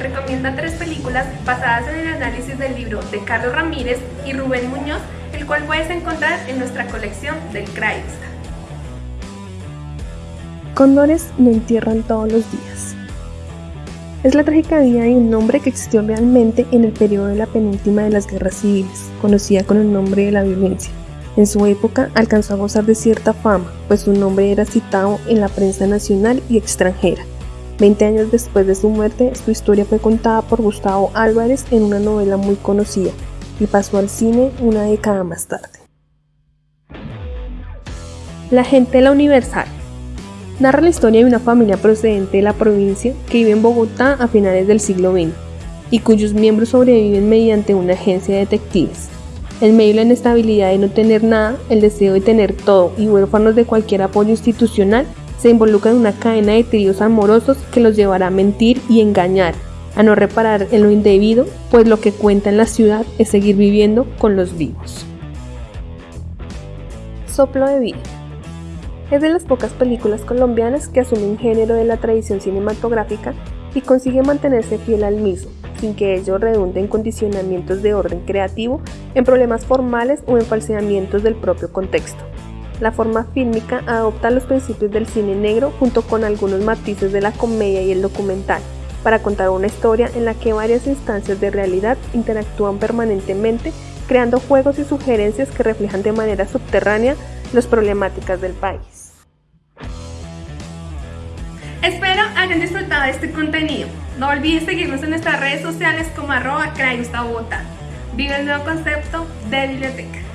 recomienda tres películas basadas en el análisis del libro de Carlos Ramírez y Rubén Muñoz, el cual puedes encontrar en nuestra colección del Craigsta. Cóndores no entierran todos los días. Es la trágica vida de un hombre que existió realmente en el periodo de la penúltima de las guerras civiles, conocida con el nombre de la violencia. En su época alcanzó a gozar de cierta fama, pues su nombre era citado en la prensa nacional y extranjera. Veinte años después de su muerte, su historia fue contada por Gustavo Álvarez en una novela muy conocida y pasó al cine una década más tarde. La gente de la Universal narra la historia de una familia procedente de la provincia que vive en Bogotá a finales del siglo XX y cuyos miembros sobreviven mediante una agencia de detectives. En medio de la inestabilidad de no tener nada, el deseo de tener todo y huérfanos de cualquier apoyo institucional, se involucran en una cadena de tríos amorosos que los llevará a mentir y engañar, a no reparar en lo indebido, pues lo que cuenta en la ciudad es seguir viviendo con los vivos. Soplo de vida. Es de las pocas películas colombianas que asumen género de la tradición cinematográfica y consigue mantenerse fiel al mismo, sin que ello redunde en condicionamientos de orden creativo, en problemas formales o en falseamientos del propio contexto. La forma fílmica adopta los principios del cine negro junto con algunos matices de la comedia y el documental, para contar una historia en la que varias instancias de realidad interactúan permanentemente, creando juegos y sugerencias que reflejan de manera subterránea las problemáticas del país. Espero hayan disfrutado de este contenido. No olviden seguirnos en nuestras redes sociales como arroba. Vive el nuevo concepto de biblioteca.